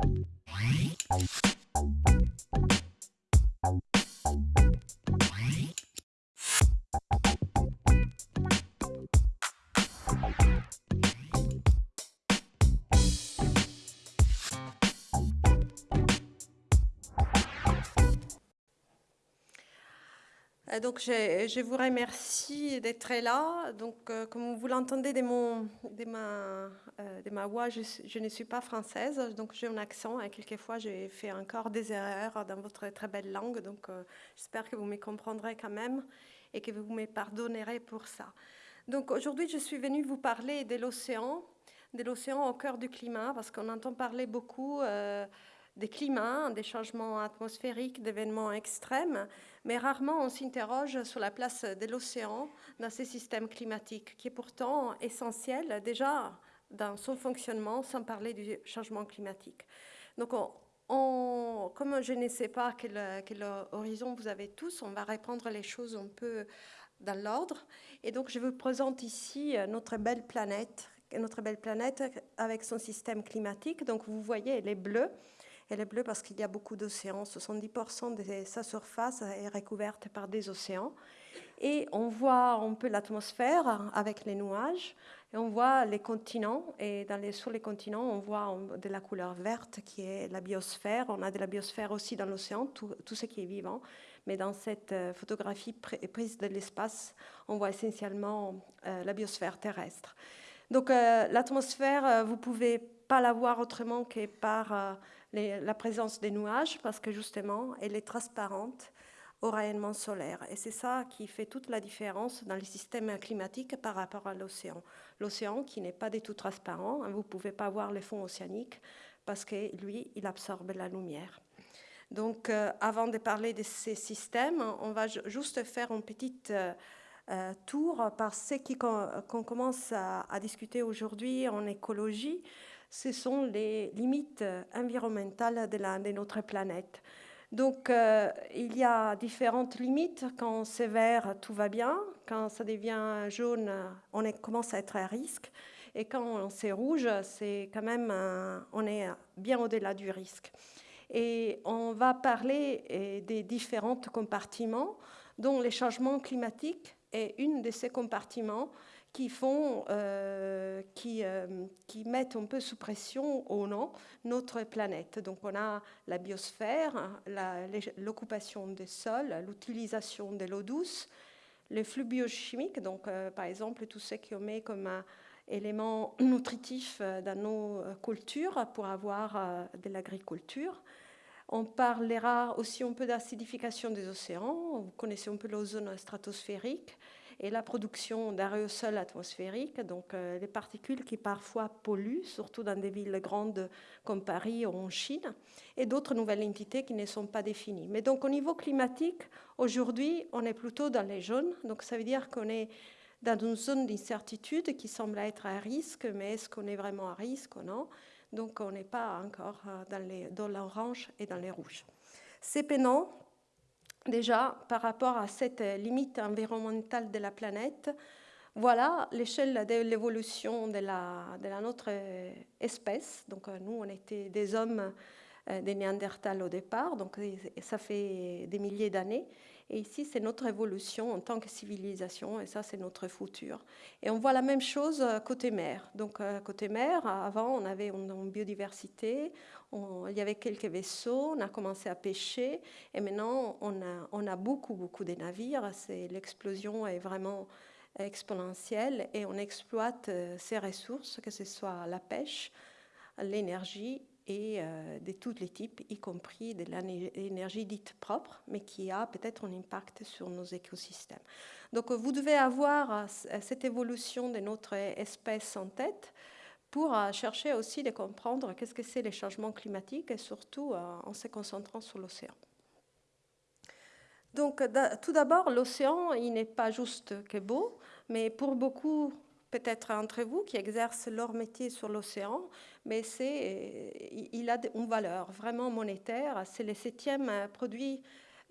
Euh, donc, je, vous remercie d'être là. Donc, euh, comme vous l'entendez de, euh, ma voix, je, ne suis pas française, donc j'ai un accent et quelquefois j'ai fait encore des erreurs dans votre très belle langue. Donc, j'espère que vous me comprendrez quand même et que vous me pardonnerez pour ça. Donc, aujourd'hui, je suis venue vous parler de l'océan, de l'océan au cœur du climat, parce qu'on entend parler beaucoup des climats, des changements atmosphériques, d'événements extrêmes, mais rarement on s'interroge sur la place de l'océan dans ces systèmes climatiques, qui est pourtant essentiel déjà dans son fonctionnement, sans parler du changement climatique. Donc, on, comme je ne sais pas quel, horizon vous avez tous, on va reprendre les choses un peu dans l'ordre. Et donc, je vous présente ici notre belle planète, notre belle planète avec son système climatique. Donc, vous voyez, elle est bleue. Elle est bleue parce qu'il y a beaucoup d'océans. 70% de sa surface est recouverte par des océans. Et on voit un peu l'atmosphère avec les nuages. Et on voit les continents. Et sur les continents, on voit de la couleur verte qui est la biosphère. On a de la biosphère aussi dans l'océan, tout, ce qui est vivant. Mais dans cette euh, photographie prise de l'espace, on voit essentiellement euh, la biosphère terrestre. Donc euh, l'atmosphère, vous pouvez pas la voir autrement que par la présence des nuages parce que justement, elle est transparente au rayonnement solaire. Et c'est ça qui fait toute la différence dans les systèmes climatiques par rapport à l'océan. L'océan qui n'est pas du tout transparent, hein, vous ne pouvez pas voir les fonds océaniques parce que lui, il absorbe la lumière. Donc, euh, avant de parler de ces systèmes, on va juste faire un petit euh, euh, tour par ce qu'on commence à discuter aujourd'hui en écologie ce sont les limites environnementales de, notre planète. Donc, euh, il y a différentes limites. Quand c'est vert, tout va bien. Quand ça devient jaune, on commence à être à risque. Et quand c'est rouge, c'est quand même, on est bien au-delà du risque. Et on va parler eh, des différents compartiments, dont les changements climatiques est une de ces compartiments qui, font, euh, qui, euh, qui, mettent un peu sous pression au nom notre planète. Donc on a la biosphère, l'occupation des sols, l'utilisation de l'eau douce, les flux biochimiques, donc euh, par exemple tout ce qu'on met comme élément nutritif dans nos cultures pour avoir de l'agriculture. On parlera aussi un peu d'acidification des océans. Vous connaissez un peu l'ozone stratosphérique et la production d'aérosols atmosphériques, donc euh, les particules qui parfois polluent, surtout dans des villes grandes comme Paris ou en Chine, et d'autres nouvelles entités qui ne sont pas définies. Mais donc au niveau climatique, aujourd'hui, on est plutôt dans les jaunes, donc ça veut dire qu'on est dans une zone d'incertitude qui semble être à risque, mais est-ce qu'on est vraiment à risque ou non? Donc on n'est pas encore euh, dans l'orange et dans les rouges. C'est peinant déjà par rapport à cette limite environnementale de la planète. Voilà l'échelle de l'évolution de, la, de la, notre espèce. Donc euh, nous, on était des hommes, euh, des Néandertals au départ, donc ça fait des milliers d'années. Et ici, c'est notre évolution en tant que civilisation, et ça, c'est notre futur. Et on voit la même chose euh, côté mer. Donc, euh, côté mer, avant, on avait une biodiversité, il y avait quelques vaisseaux, on a commencé à pêcher, et maintenant, on a, on a beaucoup, beaucoup de navires. L'explosion est vraiment exponentielle, et on exploite euh, ces ressources, que ce soit la pêche, l'énergie et euh, de tous les types, y compris de l'énergie dite propre, mais qui a peut-être un impact sur nos écosystèmes. Donc vous devez avoir euh, cette évolution de notre espèce en tête pour euh, chercher aussi de comprendre qu'est-ce que c'est les changements climatiques et surtout en se concentrant sur l'océan. Donc tout d'abord, l'océan, il n'est pas juste que beau, mais pour beaucoup peut-être entre vous qui exercent leur métier sur l'océan, mais c'est, il a une valeur vraiment monétaire. C'est le septième produit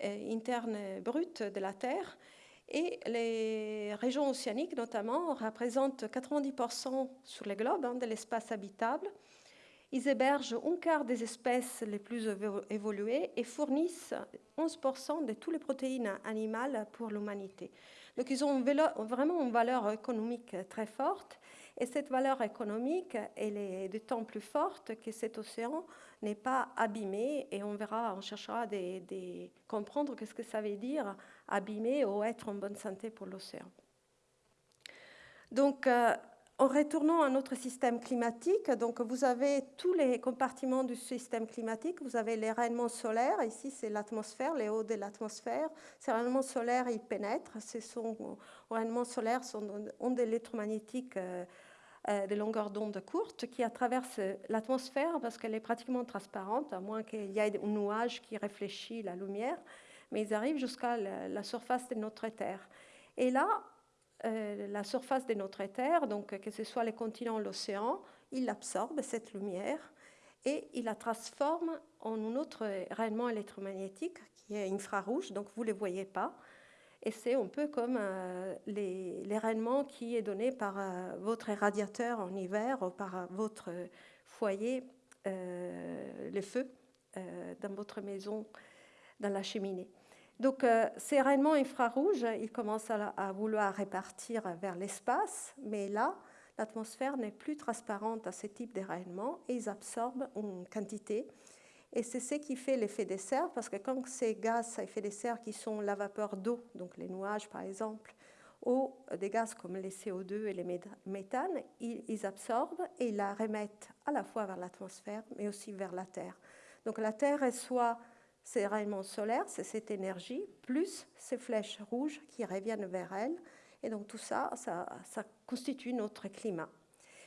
euh, interne brut de la Terre. Et les régions océaniques, notamment, représentent 90% sur le globe hein, de l'espace habitable. Ils hébergent un quart des espèces les plus évoluées et fournissent 11% de toutes les protéines animales pour l'humanité. Donc ils ont vraiment une valeur économique très forte. Et cette valeur économique, elle est d'autant plus forte que cet océan n'est pas abîmé. Et on verra, on cherchera à comprendre ce que ça veut dire abîmer ou être en bonne santé pour l'océan. Donc, euh, en retournant à notre système climatique, donc vous avez tous les compartiments du système climatique. Vous avez les rayonnements solaires. Ici, c'est l'atmosphère, les hauts de l'atmosphère. Ces rayonnements solaires, ils pénètrent. Ces rayonnements solaires sont ondes électromagnétiques euh, euh, de longueur d'onde courte qui traversent l'atmosphère parce qu'elle est pratiquement transparente, à moins qu'il y ait un nuage qui réfléchit la lumière. Mais ils arrivent jusqu'à la surface de notre Terre. Et là, euh, la surface de notre Terre, donc que ce soit les continents l'océan, il absorbe cette lumière et il la transforme en un autre rayonnement électromagnétique qui est infrarouge, donc vous ne le voyez pas. Et c'est un peu comme euh, qui est donné par euh, votre radiateur en hiver ou par votre foyer, les feux dans votre maison, dans la cheminée. Donc euh, ces rayonnements infrarouges, ils commencent à, vouloir répartir vers l'espace, mais là, l'atmosphère n'est plus transparente à ce type de et ils absorbent une quantité. Et c'est ce qui fait l'effet de serre, parce que quand ces gaz à effet de serre qui sont la vapeur d'eau, donc les nuages par exemple, ou des gaz comme les CO2 et les méthanes, ils absorbent et ils la remettent à la fois vers l'atmosphère, mais aussi vers la Terre. Donc la Terre reçoit ces rayonnements solaires, c'est cette énergie, plus ces flèches rouges qui reviennent vers elle. Et donc tout ça, ça, constitue notre climat.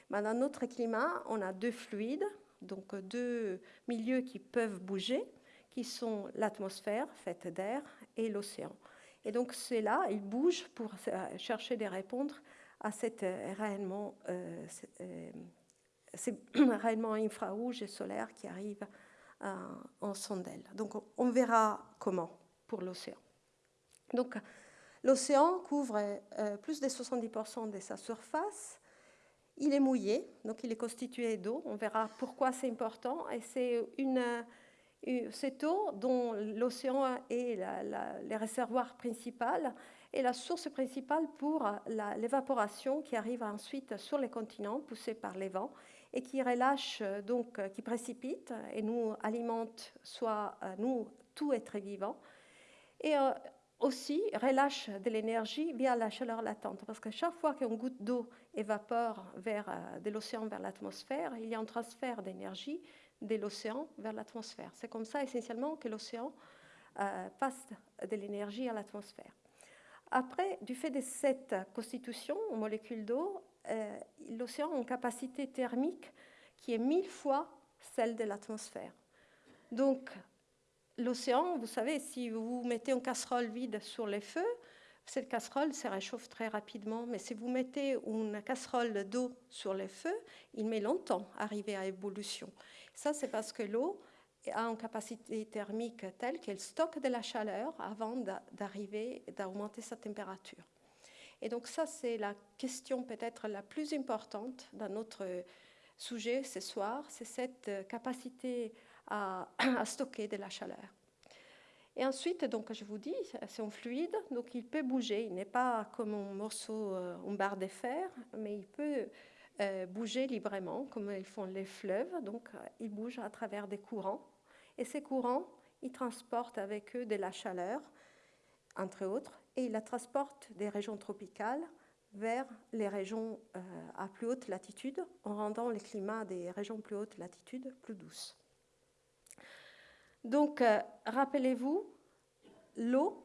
Dans notre climat, on a deux fluides, donc deux milieux qui peuvent bouger, qui sont l'atmosphère faite d'air et l'océan. Et donc ceux-là, ils bougent pour chercher des réponses à cet rayonnement, euh, euh, infrarouges et solaires qui arrivent euh, en sondelle. Donc on verra comment pour l'océan. Donc l'océan couvre euh, plus de 70% de sa surface. Il est mouillé, donc il est constitué d'eau. On verra pourquoi c'est important. Et c'est une, cette eau dont l'océan est le réservoir principal et la source principale pour l'évaporation qui arrive ensuite sur les continents poussée par les vents et qui relâche, euh, donc, euh, qui précipite et nous alimente, soit euh, nous, tout être vivant, et aussi relâche de l'énergie via la chaleur latente. Parce que chaque fois qu'une goutte d'eau évapore vers, de l'océan vers l'atmosphère, il y a un transfert d'énergie de l'océan vers l'atmosphère. C'est comme ça essentiellement que l'océan passe de l'énergie à l'atmosphère. Après, du fait de cette constitution aux molécules d'eau, euh, l'océan a une capacité thermique qui est mille fois celle de l'atmosphère. Donc, l'océan, vous savez, si vous mettez une casserole vide sur les feux, cette casserole se réchauffe très rapidement, mais si vous mettez une casserole d'eau sur les feux, il met longtemps à arriver à ébullition. Ça, c'est parce que l'eau a une capacité thermique telle qu'elle stocke de la chaleur avant d'arriver, d'augmenter sa température. Et donc ça, c'est la question peut-être la plus importante dans notre sujet ce soir, c'est cette capacité à, stocker de la chaleur. Et ensuite, donc, je vous dis, c'est un fluide, donc il peut bouger. Il n'est pas comme un morceau, euh, une barre de fer, mais il peut euh, bouger librement, comme ils font les fleuves. Donc, euh, il bouge à travers des courants. Et ces courants, ils transportent avec eux de la chaleur, entre autres, et il la transporte des régions tropicales vers les régions à plus haute latitude, en rendant le climat des régions plus haute latitude plus douce. Donc, euh, rappelez-vous, l'eau,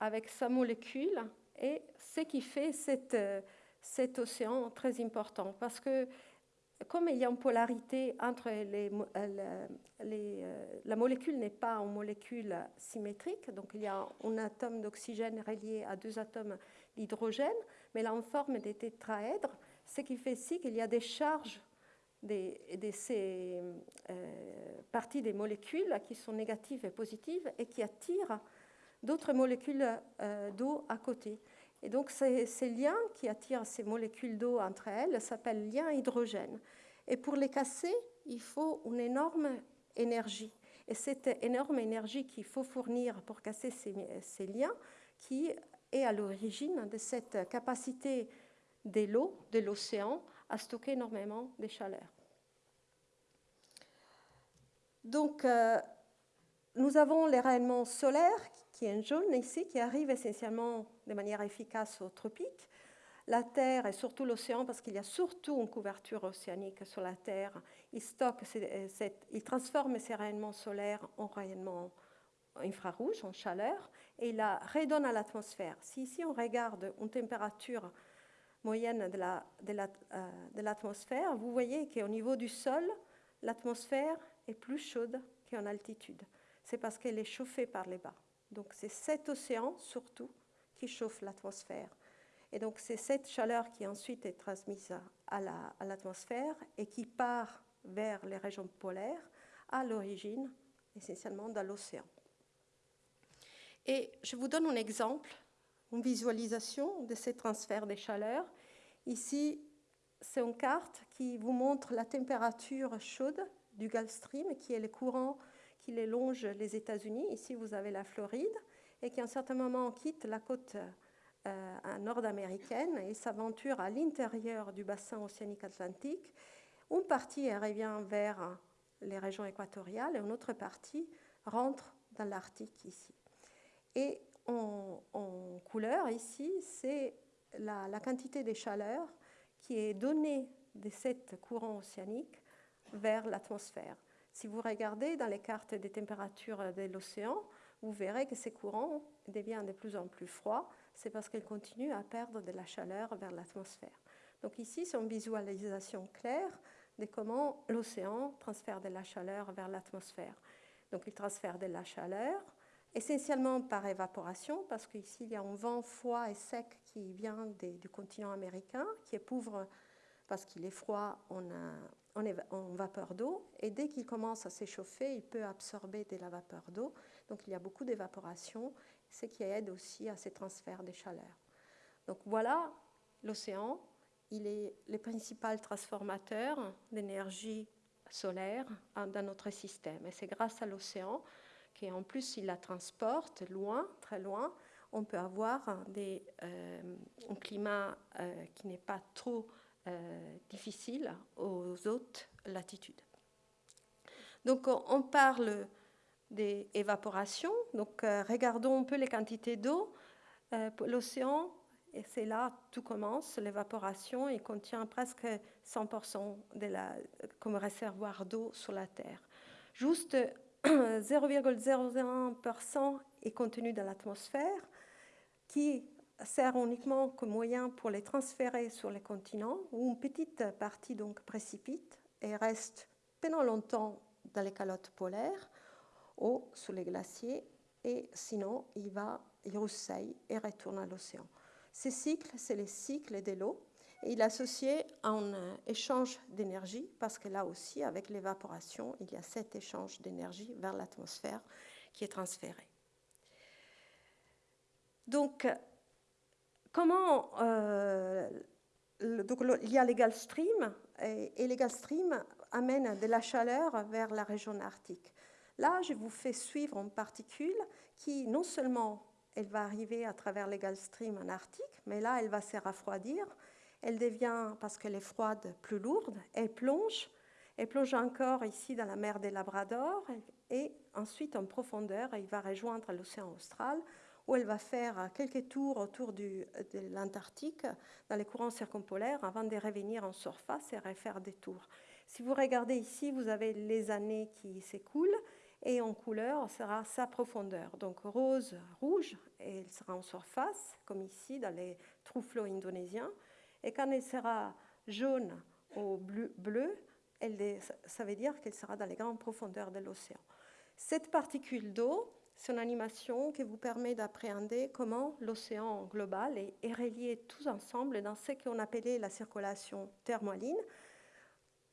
avec sa molécule, est ce qui fait euh, cet océan très important, parce que comme il y a une polarité entre les, euh, la molécule n'est pas une molécule symétrique, donc il y a un atome d'oxygène relié à deux atomes d'hydrogène, mais là en forme des tétraèdres, ce qui fait ici qu'il y a des charges de, ces euh, parties des molécules qui sont négatives et positives et qui attirent d'autres molécules d'eau à côté. Et donc ces, liens qui attirent ces molécules d'eau entre elles s'appellent liens hydrogènes. Et pour les casser, il faut une énorme énergie. Et cette énorme énergie qu'il faut fournir pour casser ces, liens, qui est à l'origine de cette capacité de l'eau, de l'océan, stocker énormément de chaleur. Donc, euh, nous avons les rayonnements solaires, qui est jaune ici, qui arrive essentiellement de manière efficace aux tropiques. La Terre et surtout l'océan, parce qu'il y a surtout une couverture océanique sur la Terre, il, stocke, il transforme ces rayonnements solaires en rayonnements infrarouges, en chaleur, et il la redonne à l'atmosphère. Si ici on regarde une température moyenne de l'atmosphère, vous voyez qu'au niveau du sol, l'atmosphère est plus chaude qu'en altitude. C'est parce qu'elle est chauffée par les bas. Donc c'est cet océan surtout qui chauffe l'atmosphère. Et donc c'est cette chaleur qui ensuite est transmise à l'atmosphère et qui part vers les régions polaires à l'origine essentiellement dans l'océan. Et je vous donne un exemple, une visualisation de ces transferts de chaleur. Ici, c'est une carte qui vous montre la température chaude du Gulf Stream, qui est le courant qui les longe les États-Unis. Ici, vous avez la Floride, et qui à un certain moment quitte la côte euh, nord-américaine et s'aventure à l'intérieur du bassin océanique atlantique. Une partie revient vers les régions équatoriales et une autre partie rentre dans l'Arctique ici. Et en, couleur ici, c'est la, quantité de chaleur qui est donnée de cette courant océanique vers l'atmosphère. Si vous regardez dans les cartes des températures de l'océan, vous verrez que ces courants deviennent de plus en plus froids. C'est parce qu'ils continuent à perdre de la chaleur vers l'atmosphère. Donc ici, c'est une visualisation claire de comment l'océan transfère de la chaleur vers l'atmosphère. Donc il transfère de la chaleur, essentiellement par évaporation, parce qu'ici, il y a un vent froid et sec qui vient du continent américain, qui est pauvre parce qu'il est froid en, en, vapeur d'eau, et dès qu'il commence à s'échauffer, il peut absorber de la vapeur d'eau. Donc il y a beaucoup d'évaporation, ce qui aide aussi à ces transferts de chaleur. Donc voilà, l'océan, il est le principal transformateur d'énergie solaire dans notre système. Et c'est grâce à l'océan qu'en plus il la transporte loin, très loin, on peut avoir des, euh, un climat euh, qui n'est pas trop euh, difficile aux hautes latitudes. Donc on parle des évaporations. Donc euh, regardons un peu les quantités d'eau. L'océan, et c'est là tout commence, l'évaporation, il contient presque 100% de la, comme réservoir d'eau sur la Terre. Juste 0,01% est contenu dans l'atmosphère, qui sert uniquement comme moyen pour les transférer sur les continents, où une petite partie donc précipite et reste pendant longtemps dans les calottes polaires ou sous les glaciers, et sinon il va, il roussille et retourne à l'océan. Ces cycles, c'est les cycles de l'eau, il à un échange d'énergie, parce que là aussi, avec l'évaporation, il y a cet échange d'énergie vers l'atmosphère qui est transféré. Donc, comment euh, donc, il y a les Gulf Stream et, les Gulf Stream amènent de la chaleur vers la région arctique. Là, je vous fais suivre une particule qui, non seulement elle va arriver à travers les Gulf Stream en Arctique, mais là, elle va se refroidir. Elle devient, parce qu'elle est froide, plus lourde. Elle plonge. Elle plonge encore ici dans la mer des Labrador et ensuite en profondeur, elle va rejoindre l'océan austral où elle va faire quelques tours autour de l'Antarctique dans les courants circumpolaires avant de revenir en surface et refaire des tours. Si vous regardez ici, vous avez les années qui s'écoulent et en couleur sera sa profondeur. Donc rose, rouge, et elle sera en surface, comme ici dans les trous flots indonésiens. Et quand elle sera jaune ou bleu, elle, ça veut dire qu'elle sera dans les grandes profondeurs de l'océan. Cette particule d'eau, c'est une animation qui vous permet d'appréhender comment l'océan global est, relié tous ensemble dans ce qu'on appelait la circulation thermaline,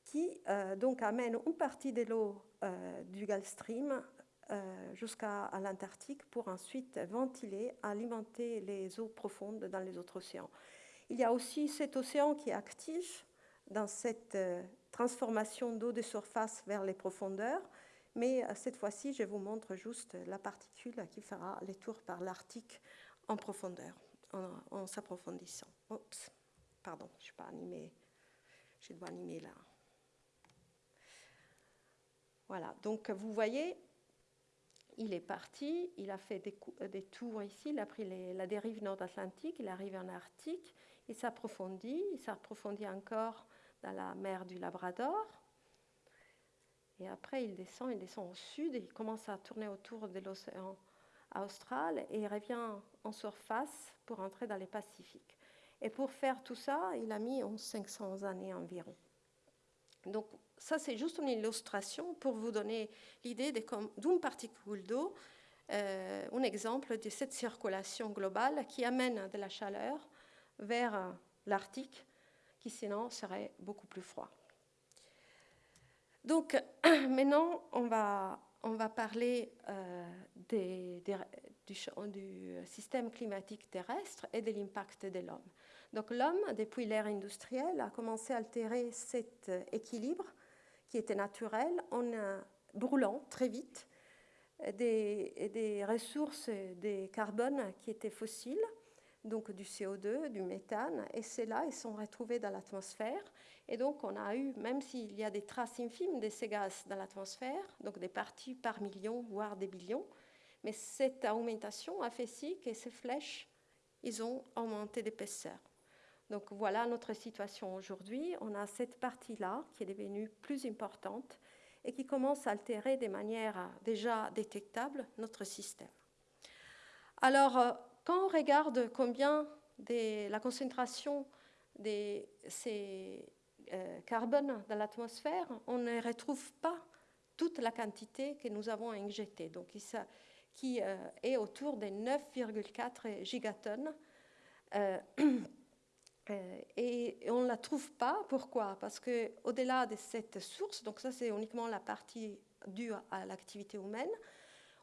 qui euh, donc amène une partie de l'eau euh, du Gulf Stream euh, jusqu'à l'Antarctique pour ensuite ventiler, alimenter les eaux profondes dans les autres océans. Il y a aussi cet océan qui est actif dans cette transformation d'eau de surface vers les profondeurs. Mais cette fois-ci, je vous montre juste la particule qui fera les tours par l'Arctique en profondeur, en, s'approfondissant. Oups, pardon, je ne suis pas animée. Je dois animer là. Voilà, donc vous voyez, il est parti, il a fait des, des tours ici, il a pris la dérive nord-atlantique, il arrive en Arctique, il s'approfondit, il s'approfondit encore dans la mer du Labrador. Et après, il descend, il descend au sud, et il commence à tourner autour de l'océan austral et il revient en surface pour entrer dans les Pacifiques. Et pour faire tout ça, il a mis 500 années environ. Donc ça, c'est juste une illustration pour vous donner l'idée d'une particule d'eau, euh, un exemple de cette circulation globale qui amène de la chaleur vers l'Arctique, qui sinon serait beaucoup plus froid. Donc maintenant, on va, on va parler euh, des, des, du, système climatique terrestre et de l'impact de l'homme. Donc l'homme, depuis l'ère industrielle, a commencé à altérer cet équilibre qui était naturel en brûlant très vite des, des ressources de carbone qui étaient fossiles, donc du CO2, du méthane, et ceux-là, ils sont retrouvés dans l'atmosphère. Et donc, on a eu, même s'il y a des traces infimes de ces gaz dans l'atmosphère, donc des parties par million, voire des billions, mais cette augmentation a fait si que ces flèches, ils ont augmenté d'épaisseur. Donc voilà notre situation aujourd'hui. On a cette partie-là qui est devenue plus importante et qui commence à altérer de manière déjà détectable notre système. Alors, euh, quand on regarde combien de la concentration de ces euh, carbones dans l'atmosphère, on ne retrouve pas toute la quantité que nous avons injectée, donc qui euh, est autour de 9,4 gigatonnes. Euh, euh, et on ne la trouve pas. Pourquoi? Parce qu'au-delà de cette source, donc ça c'est uniquement la partie due à l'activité humaine,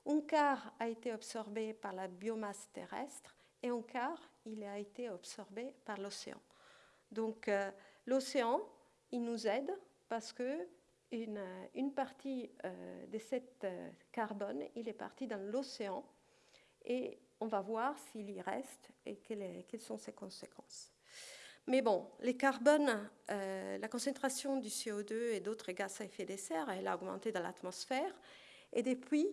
un quart a été absorbé par la biomasse terrestre et un quart il a été absorbé par l'océan. Donc euh, l'océan, il nous aide parce que une, une partie euh, de cette euh, carbone, il est parti dans l'océan et on va voir s'il y reste et quelles, quelles sont ses conséquences. Mais bon, les carbones, euh, la concentration du CO2 et d'autres gaz à effet de serre, elle a augmenté dans l'atmosphère. Et depuis,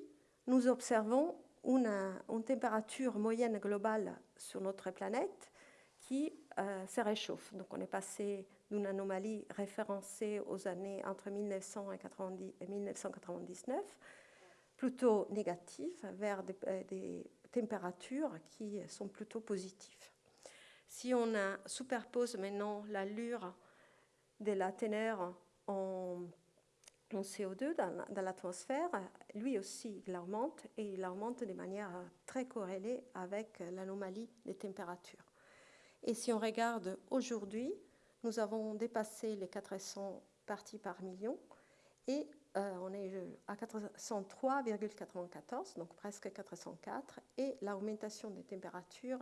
nous observons une, température moyenne globale sur notre planète qui euh, se réchauffe. Donc on est passé d'une anomalie référencée aux années entre 1900 et 1999, plutôt négative, vers des, euh, des températures qui sont plutôt positives. Si on a, superpose maintenant l'allure de la teneur en, en CO2 dans, l'atmosphère, lui aussi il augmente et il augmente de manière très corrélée avec l'anomalie des températures. Et si on regarde aujourd'hui, nous avons dépassé les 400 parties par million et euh, on est à 403,94, donc presque 404, et l'augmentation des températures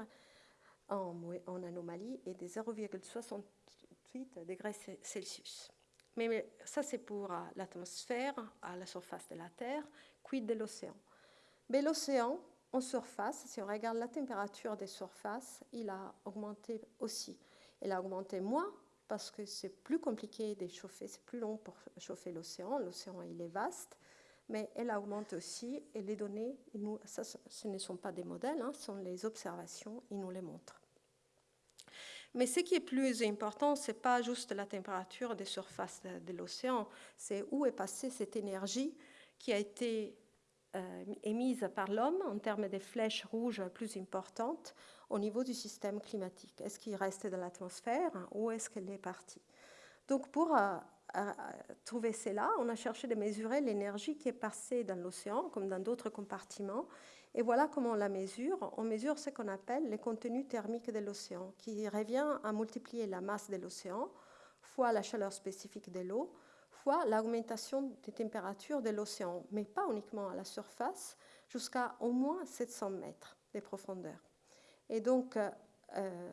en, en anomalie est de 0,68 degrés Celsius. Mais, ça, c'est pour euh, l'atmosphère, à la surface de la Terre, quid de l'océan. Mais l'océan, en surface, si on regarde la température des surfaces, il a augmenté aussi. Il a augmenté moins parce que c'est plus compliqué de chauffer, c'est plus long pour chauffer l'océan. L'océan, il est vaste, mais elle augmente aussi et les données, nous, ce ne sont pas des modèles, hein, ce sont les observations, ils nous les montrent. Mais ce qui est plus important, ce n'est pas juste la température des surfaces de, l'océan, c'est où est passée cette énergie qui a été euh, émise par l'homme en termes de flèches rouges plus importantes au niveau du système climatique. Est-ce qu'il reste dans l'atmosphère ou est-ce qu'elle est partie? Donc pour euh, euh, trouver cela, on a cherché de mesurer l'énergie qui est passée dans l'océan, comme dans d'autres compartiments. Et voilà comment on la mesure. On mesure ce qu'on appelle le contenu thermique de l'océan, qui revient à multiplier la masse de l'océan fois la chaleur spécifique de l'eau, fois l'augmentation des températures de l'océan, mais pas uniquement à la surface, jusqu'à au moins 700 mètres de profondeur. Et donc, euh,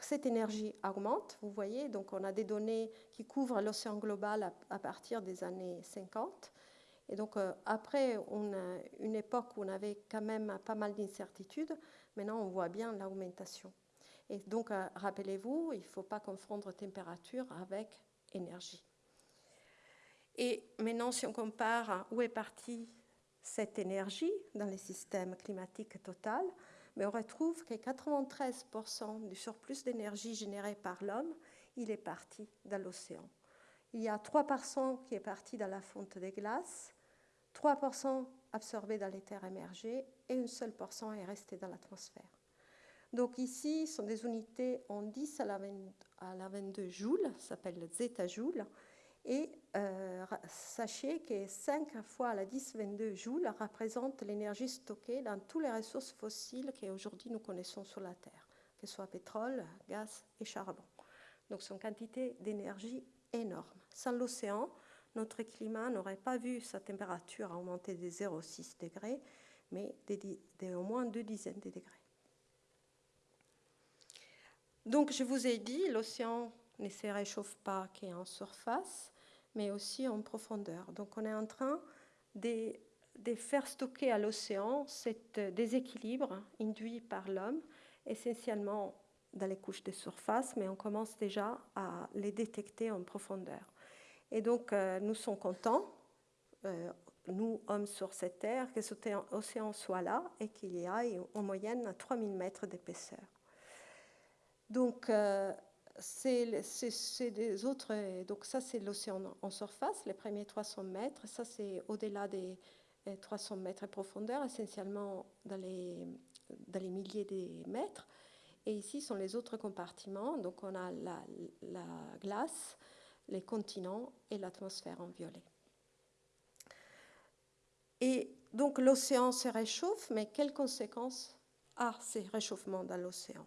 cette énergie augmente, vous voyez, donc on a des données qui couvrent l'océan global à, partir des années 50. Et donc euh, après on a une époque où on avait quand même pas mal d'incertitudes, maintenant on voit bien l'augmentation. Et donc euh, rappelez-vous, il ne faut pas confondre température avec énergie. Et maintenant si on compare où est partie cette énergie dans les systèmes climatiques total, mais on retrouve que 93% du surplus d'énergie généré par l'homme, il est parti dans l'océan. Il y a 3% qui est parti dans la fonte des glaces, 3% absorbé dans les terres émergées et une seule portion est resté dans l'atmosphère. Donc ici, ce sont des unités en 10 à la, 22 joules, ça s'appelle zeta-joule, et euh, sachez que 5 fois la 10-22 joules représente l'énergie stockée dans toutes les ressources fossiles qu'aujourd'hui nous connaissons sur la Terre, que ce soit pétrole, gaz et charbon. Donc c'est une quantité d'énergie énorme. Sans l'océan, notre climat n'aurait pas vu sa température augmenter de 0,6 degrés, mais de, au moins deux dizaines de degrés. Donc je vous ai dit, l'océan ne se réchauffe pas qu'en surface, mais aussi en profondeur. Donc on est en train de, faire stocker à l'océan cet déséquilibre induit par l'homme, essentiellement dans les couches de surface, mais on commence déjà à les détecter en profondeur. Et donc euh, nous sommes contents, euh, nous hommes sur cette terre, que cet océan soit là et qu'il y ait en moyenne 3000 mètres d'épaisseur. Donc, euh, c'est des autres. Donc, ça, c'est l'océan en surface, les premiers 300 mètres. Ça, c'est au-delà des 300 mètres de profondeur, essentiellement dans les, dans les milliers de mètres. Et ici sont les autres compartiments. Donc, on a la glace, les continents et l'atmosphère en violet. Et donc, l'océan se réchauffe, mais quelles conséquences a ces réchauffements dans l'océan?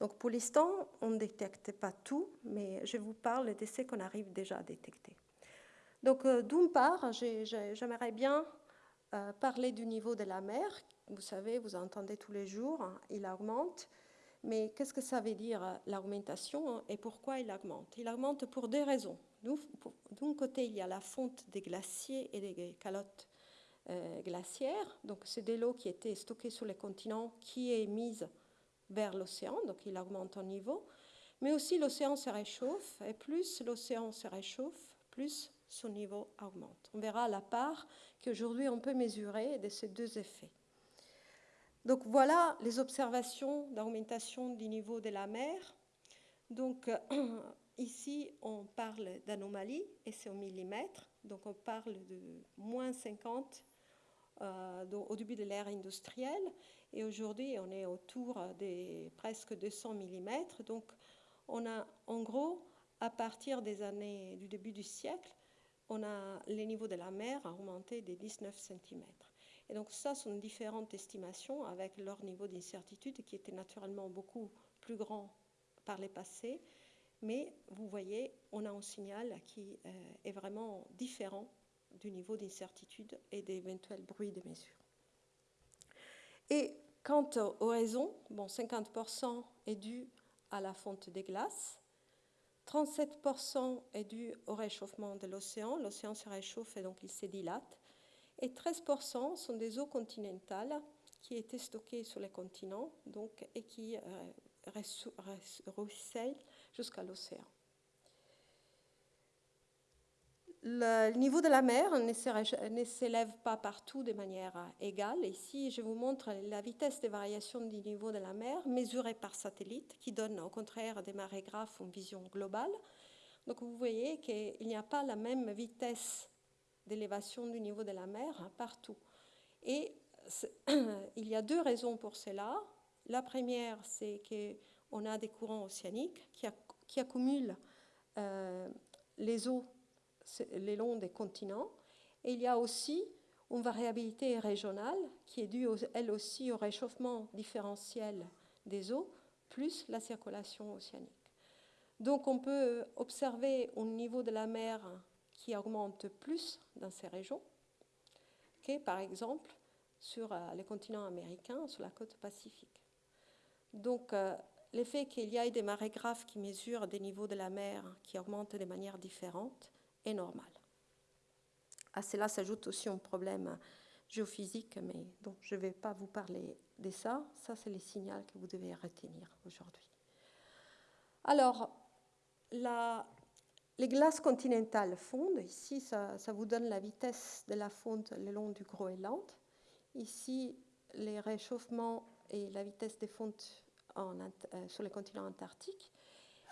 Donc pour l'instant, on ne détecte pas tout, mais je vous parle de ce qu'on arrive déjà à détecter. Donc euh, d'une part, j'aimerais bien euh, parler du niveau de la mer. Vous savez, vous entendez tous les jours, hein, il augmente. Mais qu'est-ce que ça veut dire l'augmentation et pourquoi il augmente? Il augmente pour deux raisons. D'un côté, il y a la fonte des glaciers et des calottes euh, glaciaires. Donc c'est de l'eau qui était stockée sur les continents qui est mise vers l'océan, donc il augmente en niveau, mais aussi l'océan se réchauffe, et plus l'océan se réchauffe, plus son niveau augmente. On verra la part qu'aujourd'hui on peut mesurer de ces deux effets. Donc voilà les observations d'augmentation du niveau de la mer. Donc ici on parle d'anomalie et c'est au millimètre, donc on parle de moins 50 euh, au début de l'ère industrielle. Et aujourd'hui, on est autour des presque 200 mm. Donc, on a en gros, à partir des années du début du siècle, on a les niveaux de la mer augmenté de 19 cm. Et donc ça sont différentes estimations avec leur niveau d'incertitude qui était naturellement beaucoup plus grand par les passés. Mais vous voyez, on a un signal qui euh, est vraiment différent du niveau d'incertitude et d'éventuels bruits de mesure. Et quant aux raisons, bon, 50% est dû à la fonte des glaces, 37% est dû au réchauffement de l'océan, l'océan se réchauffe et donc il se dilate, et 13% sont des eaux continentales qui étaient stockées sur les continents donc, et qui euh, ruissellent jusqu'à l'océan. Le niveau de la mer ne s'élève pas partout de manière égale. Ici, je vous montre la vitesse de variation du niveau de la mer mesurée par satellite, qui donne au contraire des marégraphes une vision globale. Donc vous voyez qu'il n'y a pas la même vitesse d'élévation du niveau de la mer partout. Et il y a deux raisons pour cela. La première, c'est qu'on a des courants océaniques qui, accumulent euh, les eaux les longs des continents. Et il y a aussi une variabilité régionale qui est due, elle aussi, au réchauffement différentiel des eaux, plus la circulation océanique. Donc on peut observer un niveau de la mer qui augmente plus dans ces régions que, par exemple, sur euh, les continents américains, sur la côte pacifique. Donc, euh, l'effet qu'il y ait des marées graves qui mesurent des niveaux de la mer qui augmentent de manière différente est normal. À cela s'ajoute aussi un problème géophysique, mais dont je ne vais pas vous parler de ça. Ça, c'est les signaux que vous devez retenir aujourd'hui. Alors, les glaces continentales fondent. Ici, ça, vous donne la vitesse de la fonte le long du Groenland. Ici, les réchauffements et la vitesse des fontes euh, sur le continent antarctique.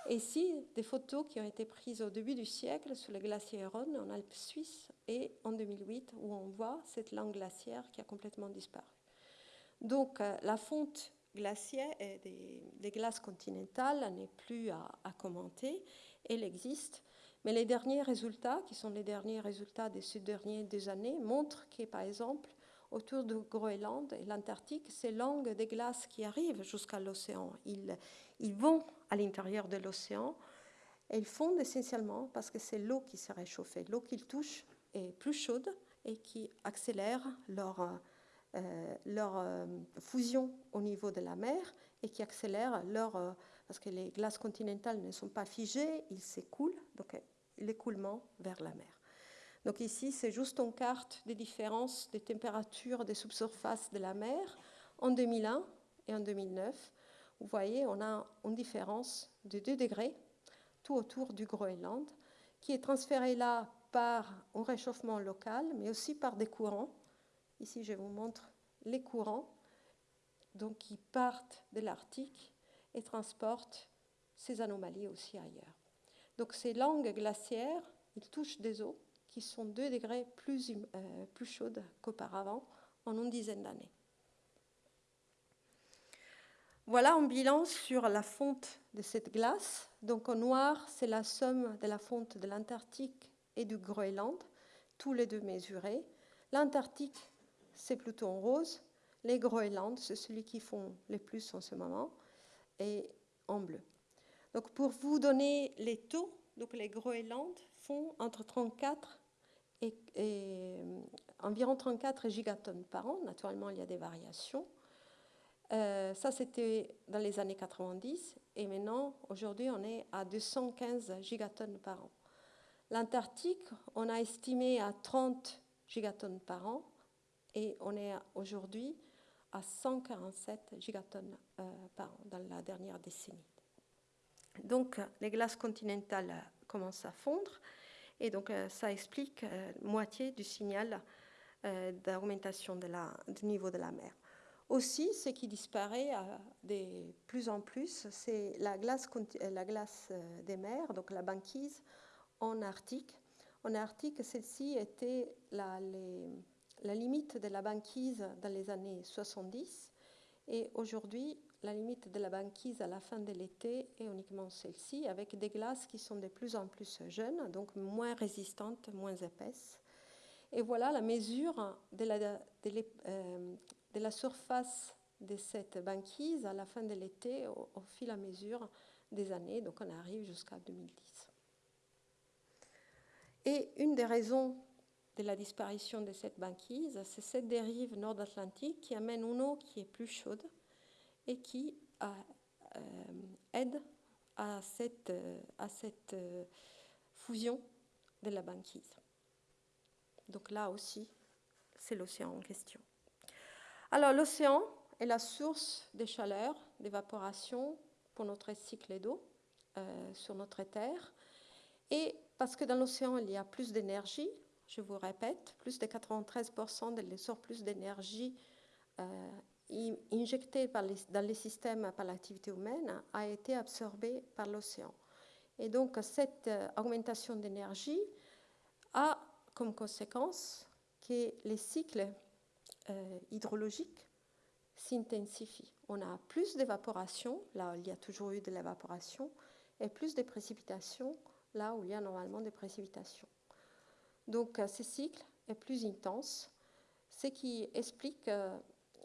Ici, des photos qui ont été prises au début du siècle sur le glacier Rhône en Alpes suisses et en 2008, où on voit cette langue glaciaire qui a complètement disparu. Donc, euh, la fonte glaciaire et des, glaces continentales n'est plus à, commenter. Elle existe. Mais les derniers résultats, qui sont les derniers résultats de ces dernières années, montrent que, par exemple, autour du Groenland et l'Antarctique, ces langues des glaces qui arrivent jusqu'à l'océan. Ils, ils, vont à l'intérieur de l'océan et ils fondent essentiellement parce que c'est l'eau qui s'est réchauffée. L'eau qu'ils touchent est plus chaude et qui accélère leur, euh, leur euh, fusion au niveau de la mer et qui accélère leur... Euh, parce que les glaces continentales ne sont pas figées, ils s'écoulent, donc l'écoulement vers la mer. Donc ici, c'est juste une carte des différences des températures des subsurfaces de la mer en 2001 et en 2009. Vous voyez, on a une différence de 2 degrés tout autour du Groenland, qui est transférée là par un réchauffement local, mais aussi par des courants. Ici, je vous montre les courants donc, qui partent de l'Arctique et transportent ces anomalies aussi ailleurs. Donc ces langues glaciaires, ils touchent des eaux qui sont 2 degrés plus, euh, plus chaudes qu'auparavant en une dizaine d'années. Voilà un bilan sur la fonte de cette glace. Donc en noir, c'est la somme de la fonte de l'Antarctique et du Groenland, tous les deux mesurés. L'Antarctique, c'est plutôt en rose. Les Groenland, c'est celui qui font le plus en ce moment, et en bleu. Donc pour vous donner les taux, donc les Groenland font entre 34 et, euh, environ 34 gigatonnes par an. Naturellement, il y a des variations. Euh, ça, c'était dans les années 90. Et maintenant, aujourd'hui, on est à 215 gigatonnes par an. L'Antarctique, on a estimé à 30 gigatonnes par an. Et on est aujourd'hui à 147 gigatonnes euh, par an dans la dernière décennie. Donc, les glaces continentales commencent à fondre. Et donc, euh, ça explique euh, moitié du signal d'augmentation du niveau de la mer. Aussi, ce qui disparaît de plus en plus, c'est la glace, la glace des mers, donc la banquise en Arctique. En Arctique, celle-ci était la, la limite de la banquise dans les années 70. Et aujourd'hui, la limite de la banquise à la fin de l'été est uniquement celle-ci, avec des glaces qui sont de plus en plus jeunes, donc moins résistantes, moins épaisses. Et voilà la mesure de la, euh, surface de cette banquise à la fin de l'été au, au, fil à mesure des années, donc on arrive jusqu'à 2010. Et une des raisons de la disparition de cette banquise, c'est cette dérive nord-atlantique qui amène une eau qui est plus chaude, et qui a, euh, aide à cette, euh, à cette euh, fusion de la banquise. Donc là aussi, c'est l'océan en question. Alors l'océan est la source de chaleur, d'évaporation pour notre cycle d'eau euh, sur notre Terre. Et parce que dans l'océan, il y a plus d'énergie, je vous répète, plus de 93% de l'essor plus d'énergie euh, dans les systèmes par l'activité humaine a été absorbé par l'océan. Et donc cette euh, augmentation d'énergie a comme conséquence que les cycles euh, hydrologiques s'intensifient. On a plus d'évaporation, là où il y a toujours eu de l'évaporation, et plus de précipitations, là où il y a normalement des précipitations. Donc euh, ce cycle est plus intense, ce qui explique euh,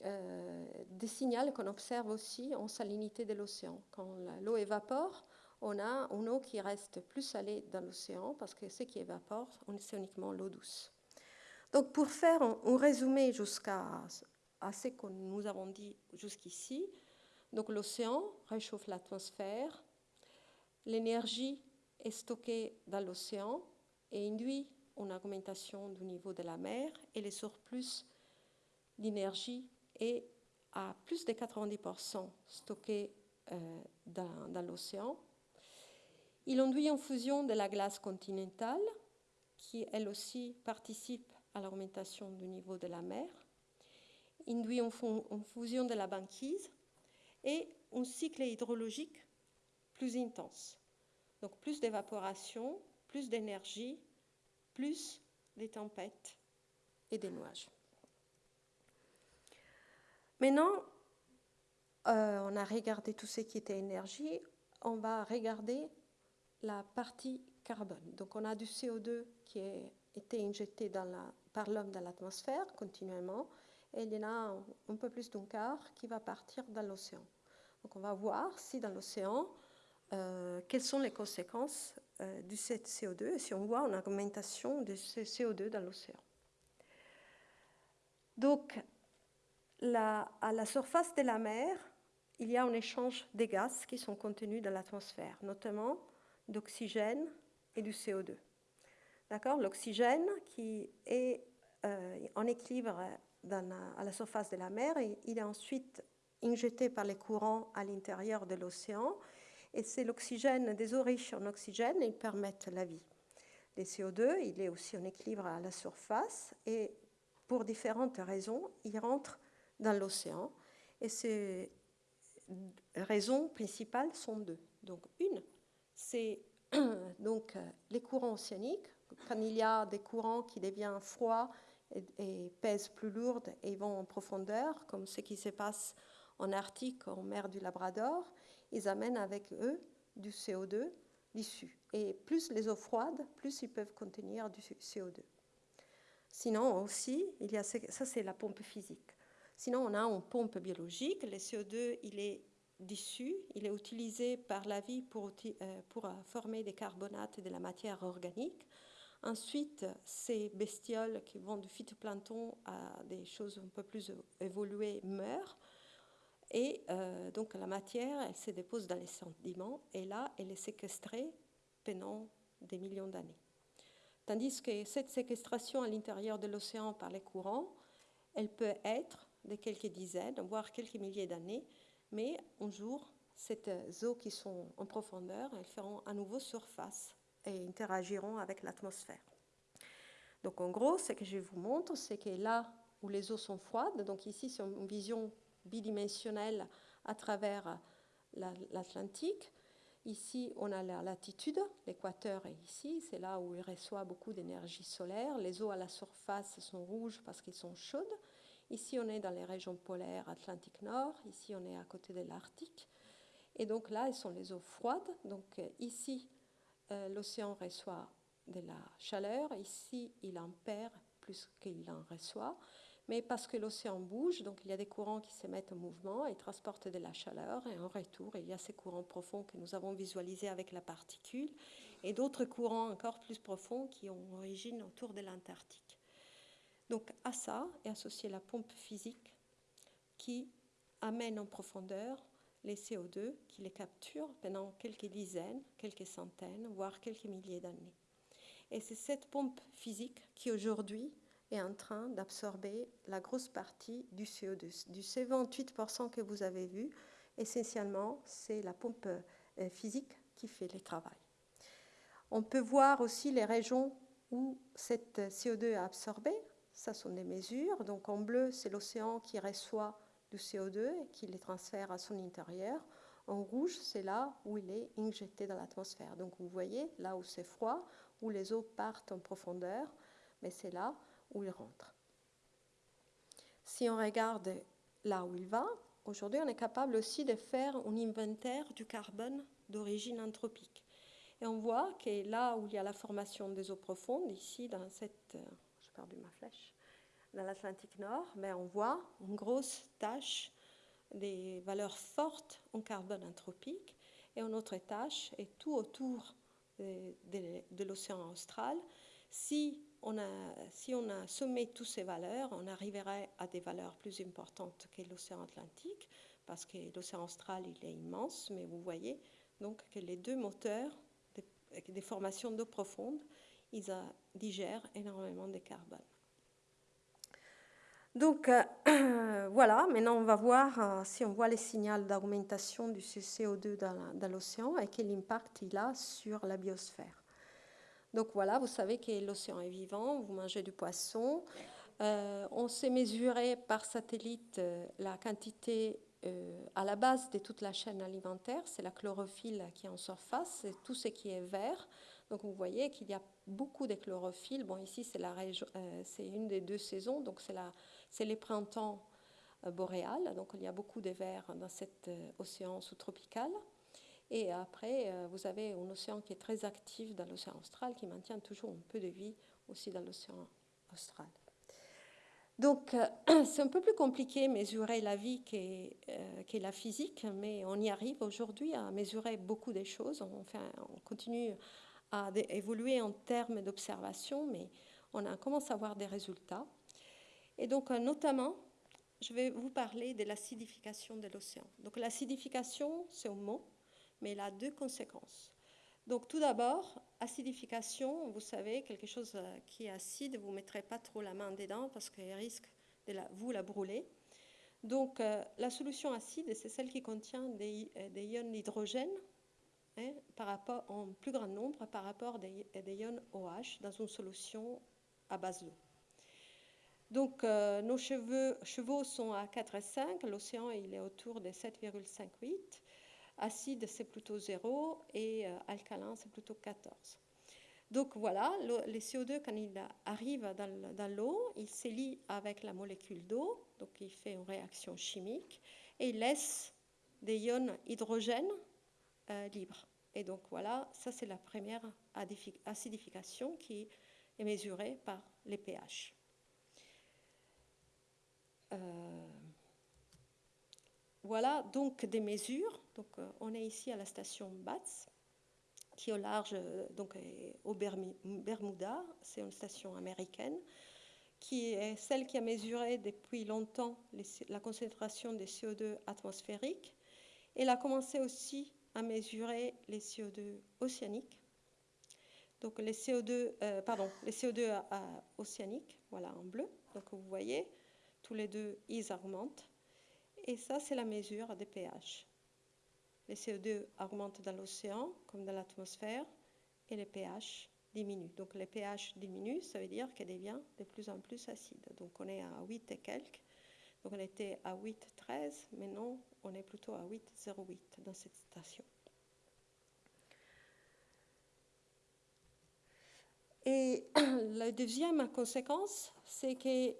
euh, des signaux qu'on observe aussi en salinité de l'océan. Quand l'eau évapore, on a une eau qui reste plus salée dans l'océan parce que ce qui évapore, c'est uniquement l'eau douce. Donc pour faire un, résumé jusqu'à ce que nous avons dit jusqu'ici, Donc l'océan réchauffe l'atmosphère, l'énergie est stockée dans l'océan et induit une augmentation du niveau de la mer et les surplus d'énergie est à plus de 90% stocké euh, dans, dans l'océan. Il induit une fusion de la glace continentale qui elle aussi participe à l'augmentation du niveau de la mer, induit une, fusion de la banquise et un cycle hydrologique plus intense. Donc plus d'évaporation, plus d'énergie, plus des tempêtes et des nuages. Maintenant, euh, on a regardé tout ce qui était énergie, on va regarder la partie carbone. Donc on a du CO2 qui a été injecté par l'homme dans l'atmosphère continuellement, et il y en a un, peu plus d'un quart qui va partir dans l'océan. Donc on va voir si dans l'océan, euh, quelles sont les conséquences euh, du CO2 et si on voit une augmentation de ce CO2 dans l'océan. Donc, à la surface de la mer, il y a un échange des gaz qui sont contenus dans l'atmosphère, notamment d'oxygène et du CO2. D'accord? L'oxygène qui est euh, en équilibre à la surface de la mer, il est ensuite injecté par les courants à l'intérieur de l'océan. Et c'est l'oxygène, des eaux riches en oxygène, ils permettent la vie. Le CO2, il est aussi en équilibre à la surface et pour différentes raisons, il rentre dans l'océan. Et ces raisons principales sont deux. Donc une, c'est donc les courants océaniques. Quand il y a des courants qui deviennent froids et, pèsent plus lourdes et vont en profondeur, comme ce qui se passe en Arctique, en mer du Labrador, ils amènent avec eux du CO2 l'issue. Et plus les eaux froides, plus ils peuvent contenir du CO2. Sinon aussi, ça c'est la pompe physique. Sinon, on a une pompe biologique. Le CO2, il est dissous, il est utilisé par la vie pour, euh, pour euh, former des carbonates et de la matière organique. Ensuite, ces bestioles qui vont du phytoplancton à des choses un peu plus évoluées meurent. Et euh, donc la matière, elle se dépose dans les sédiments et là, elle est séquestrée pendant des millions d'années. Tandis que cette séquestration à l'intérieur de l'océan par les courants, elle peut être de quelques dizaines, voire quelques milliers d'années, mais un jour, ces eaux qui sont en profondeur, elles feront à nouveau surface et interagiront avec l'atmosphère. Donc en gros, ce que je vous montre, c'est que là où les eaux sont froides, donc ici c'est une vision bidimensionnelle à travers l'Atlantique. Ici, on a la latitude, l'équateur est ici, c'est là où il reçoit beaucoup d'énergie solaire. Les eaux à la surface sont rouges parce qu'elles sont chaudes. Ici, on est dans les régions polaires Atlantique Nord. Ici, on est à côté de l'Arctique. Et donc là, elles sont les eaux froides. Donc euh, ici, euh, l'océan reçoit de la chaleur. Ici, il en perd plus qu'il en reçoit. Mais parce que l'océan bouge, donc il y a des courants qui se mettent en mouvement et transportent de la chaleur. Et en retour, il y a ces courants profonds que nous avons visualisés avec la particule et d'autres courants encore plus profonds qui ont origine autour de l'Antarctique. Donc à ça est associée la pompe physique qui amène en profondeur les CO2, qui les capture pendant quelques dizaines, quelques centaines, voire quelques milliers d'années. Et c'est cette pompe physique qui aujourd'hui est en train d'absorber la grosse partie du CO2. Du C28% que vous avez vu, essentiellement, c'est la pompe euh, physique qui fait le travail. On peut voir aussi les régions où cette CO2 est absorbée, ça sont des mesures. Donc en bleu, c'est l'océan qui reçoit du CO2 et qui les transfère à son intérieur. En rouge, c'est là où il est injecté dans l'atmosphère. Donc vous voyez, là où c'est froid, où les eaux partent en profondeur, mais c'est là où il rentre. Si on regarde là où il va, aujourd'hui on est capable aussi de faire un inventaire du carbone d'origine anthropique. Et on voit que là où il y a la formation des eaux profondes, ici dans cette euh, perdu ma flèche, dans l'Atlantique Nord, mais on voit une grosse tache des valeurs fortes en carbone anthropique et une autre tâche est tout autour de, l'océan austral. Si si on a sommé toutes ces valeurs, on arriverait à des valeurs plus importantes que l'océan Atlantique, parce que l'océan austral il est immense, mais vous voyez donc que les deux moteurs des, formations d'eau profonde, ils digèrent énormément de carbone. Donc euh, voilà, maintenant on va voir euh, si on voit les signaux d'augmentation du CO2 dans, l'océan et quel impact il a sur la biosphère. Donc voilà, vous savez que l'océan est vivant, vous mangez du poisson. Euh, on sait mesurer par satellite la quantité à la base de toute la chaîne alimentaire, c'est la chlorophylle qui est en surface, c'est tout ce qui est vert. Donc vous voyez qu'il y a beaucoup de chlorophylle. Bon, ici c'est c'est une des deux saisons, donc c'est les printemps euh, boréales, donc il y a beaucoup de verre dans cet euh, océan sous-tropical. Et après, euh, vous avez un océan qui est très actif dans l'océan austral, qui maintient toujours un peu de vie aussi dans l'océan austral. Donc, c'est un peu plus compliqué mesurer la vie qu'est la physique, mais on y arrive aujourd'hui à mesurer beaucoup de choses. On, on continue à évoluer en termes d'observation, mais on commence à avoir des résultats. Et donc, euh, notamment, je vais vous parler de l'acidification de l'océan. Donc, l'acidification, c'est un mot, mais il a deux conséquences. Donc, tout d'abord, acidification, vous savez, quelque chose euh, qui est acide, vous ne mettrez pas trop la main dedans parce qu'il risque de vous la brûler. Donc, euh, la solution acide, c'est celle qui contient des, ions d'hydrogène hein, en plus grand nombre par rapport des, des ions OH dans une solution à base d'eau. Donc, euh, nos chevaux sont à 4,5, l'océan il est autour de 7,58, acide c'est plutôt 0 et euh, alcalin c'est plutôt 14. Donc voilà, les CO2 quand il arrive dans, l'eau, il se lie avec la molécule d'eau, donc il fait une réaction chimique et il laisse des ions hydrogène euh, libres. Et donc voilà, ça c'est la première acidification qui est mesurée par les pH. Euh, voilà donc des mesures. Donc, euh, on est ici à la station BATS, qui est au large, euh, donc au Bermuda. C'est une station américaine qui est celle qui a mesuré depuis longtemps la concentration des CO2 atmosphériques. Elle a commencé aussi à mesurer les CO2 océaniques. Donc les CO2, pardon, les CO2 océaniques, voilà en bleu. Donc vous voyez, tous les deux, ils augmentent. Et ça, c'est la mesure des pH. Les CO2 augmentent dans l'océan comme dans l'atmosphère et les pH diminuent. Donc les pH diminuent, ça veut dire qu'elle devient de plus en plus acide. Donc on est à 8 et quelques. Donc on était à 8,13, maintenant on est plutôt à 8,08 dans cette station. Et la deuxième conséquence, c'est que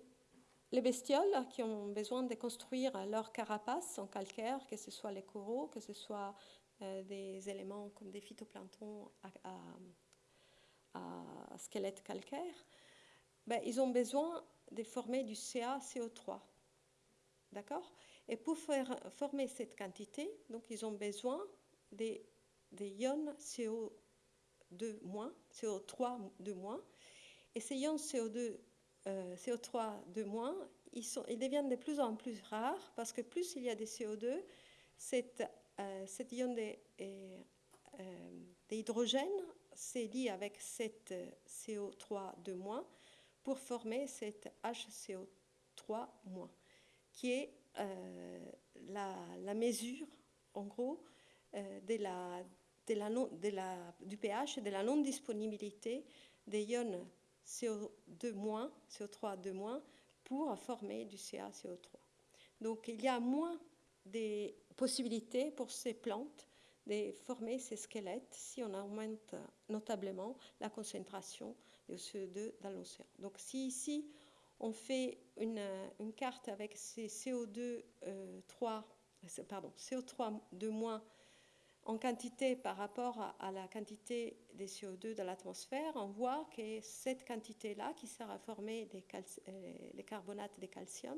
les bestioles qui ont besoin de construire leur carapace en calcaire, que ce soit les coraux, que ce soit euh, des éléments comme des phytoplanctons à, squelette calcaire, ben, ils ont besoin de former du CaCO3. D'accord? Et pour faire, former cette quantité, donc ils ont besoin des, des ions CO2-, CO3 de moins. Et ces ions CO2 euh, CO3 de moins, ils, deviennent de plus en plus rares parce que plus il y a des CO2, cette, euh, cet ion d'hydrogène de, euh, s'est lié avec cette CO3 de moins pour former cette HCO3 moins, qui est la, mesure, en gros, de de de la, du pH et de la non-disponibilité des ions CO2-, CO3 de moins, pour former du CaCO3. Donc il y a moins de possibilités pour ces plantes de former ces squelettes si on augmente notablement la concentration de CO2 dans l'océan. Donc si ici on fait une, une carte avec ces CO2 euh, 3, pardon, CO3 de moins en quantité par rapport à, la quantité des CO2 de l'atmosphère, on voit que cette quantité-là, qui sert à former euh, les carbonates de calcium,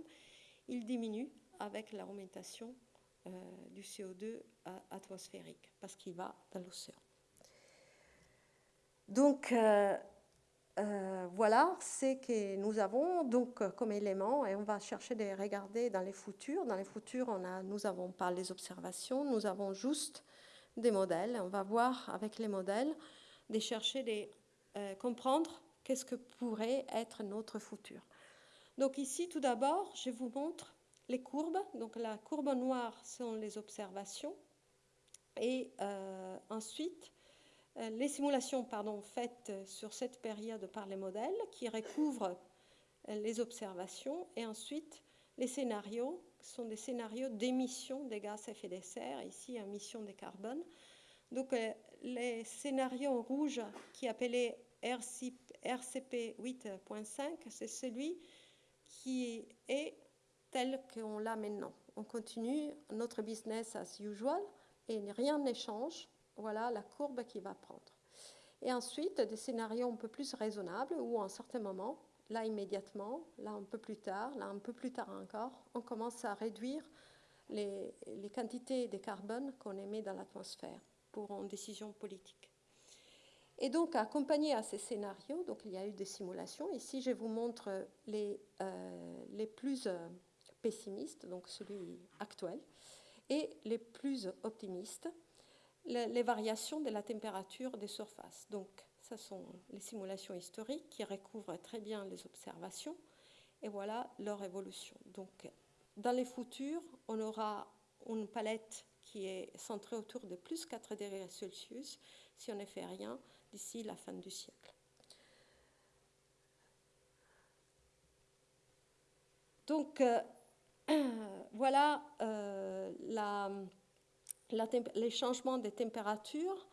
il diminue avec l'augmentation euh, du CO2 euh, atmosphérique, parce qu'il va dans l'océan. Donc, voilà ce que nous avons donc comme élément et on va chercher de regarder dans les futurs. Dans les futurs, on nous n'avons pas les observations, nous avons juste des modèles. On va voir avec les modèles de chercher de euh, comprendre qu'est-ce que pourrait être notre futur. Donc ici, tout d'abord, je vous montre les courbes. Donc la courbe noire sont les observations et euh, ensuite euh, les simulations pardon, faites sur cette période par les modèles qui recouvrent les observations et ensuite les scénarios sont des scénarios d'émission des gaz à effet de serre, ici émission de carbone. Donc euh, les scénarios rouges qui appelé RCP 8.5, c'est celui qui est tel qu'on l'a maintenant. On continue notre business as usual et rien ne change voilà la courbe qui va prendre. Et ensuite, des scénarios un peu plus raisonnables où, à un certain moment, là immédiatement, là un peu plus tard, là un peu plus tard encore, on commence à réduire les, quantités de carbone qu'on émet dans l'atmosphère pour une décision politique. Et donc, accompagné à ces scénarios, donc il y a eu des simulations. Ici, je vous montre les, euh, les plus euh, pessimistes, donc celui actuel, et les plus optimistes les variations de la température des surfaces. Donc, ce sont les simulations historiques qui recouvrent très bien les observations et voilà leur évolution. Donc, dans les futurs, on aura une palette qui est centrée autour de plus 4 degrés Celsius si on ne fait rien d'ici la fin du siècle. Donc, euh, voilà euh, les changements de température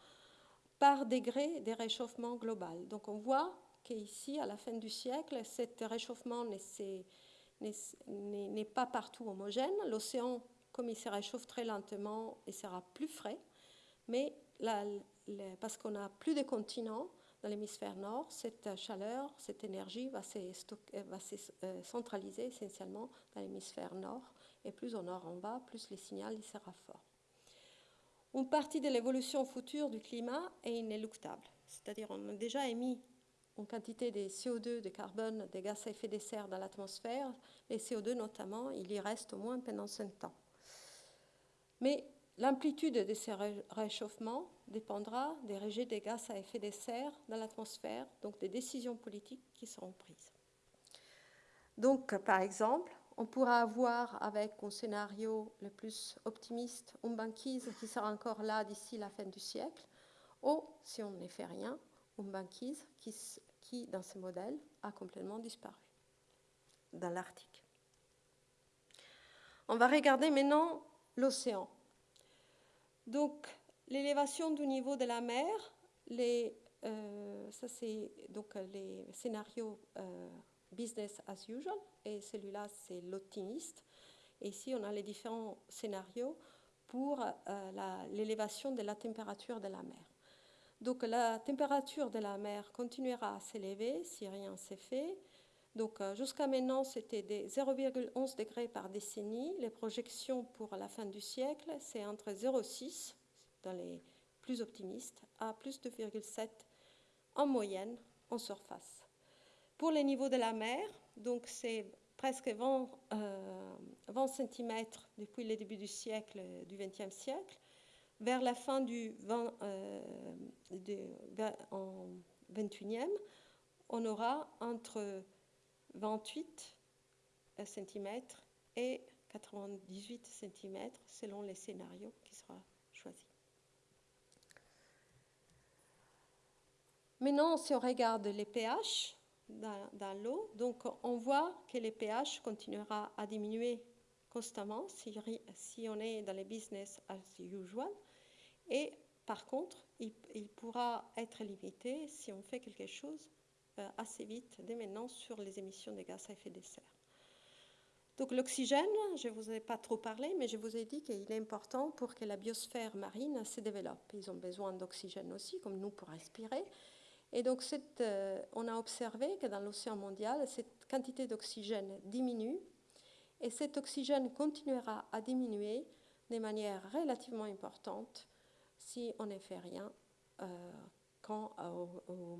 par degré de réchauffement global. Donc on voit qu'ici, à la fin du siècle, ce réchauffement n'est pas partout homogène. L'océan, comme il se réchauffe très lentement, il sera plus frais, mais parce qu'on n'a plus de continents dans l'hémisphère nord, cette chaleur, cette énergie va se, se euh, centraliser essentiellement dans l'hémisphère nord. Et plus au nord on va, plus le signal il sera fort. Une partie de l'évolution future du climat est inéluctable. C'est-à-dire on a déjà émis une quantité de CO2, de carbone, de gaz à effet de serre dans l'atmosphère. Les CO2 notamment, il y reste au moins pendant 5 ans. Mais l'amplitude de ces réchauffements dépendra des rejets de gaz à effet de serre dans l'atmosphère, donc des décisions politiques qui seront prises. Donc, par exemple, on pourra avoir avec un scénario le plus optimiste une banquise qui sera encore là d'ici la fin du siècle, ou si on ne fait rien, une banquise qui, qui dans ce modèle a complètement disparu dans l'Arctique. On va regarder maintenant l'océan. Donc, l'élévation du niveau de la mer, les, euh, ça c'est donc les scénarios euh, business as usual, et celui-là, c'est l'optimiste. Ici, on a les différents scénarios pour euh, l'élévation de la température de la mer. Donc, la température de la mer continuera à s'élever si rien ne s'est fait. Donc, euh, jusqu'à maintenant, c'était des 0,11 degrés par décennie. Les projections pour la fin du siècle, c'est entre 0,6 dans les plus optimistes à plus de 2,7 en moyenne en surface. Pour les niveaux de la mer, donc c'est presque 20, euh, cm depuis le début du siècle, du XXe siècle. Vers la fin du 20, euh, 21e, on aura entre 28 cm et 98 cm selon les scénarios qui seront choisis. Maintenant, si on regarde les pH, dans, l'eau. Donc on voit que le pH continuera à diminuer constamment si, on est dans les business as usual. Et par contre, il, pourra être limité si on fait quelque chose assez vite dès maintenant sur les émissions de gaz à effet de serre. Donc l'oxygène, je ne vous ai pas trop parlé, mais je vous ai dit qu'il est important pour que la biosphère marine se développe. Ils ont besoin d'oxygène aussi, comme nous, pour respirer. Et donc, euh, on a observé que dans l'océan mondial, cette quantité d'oxygène diminue et cet oxygène continuera à diminuer de manière relativement importante si on ne fait rien euh, quand, euh,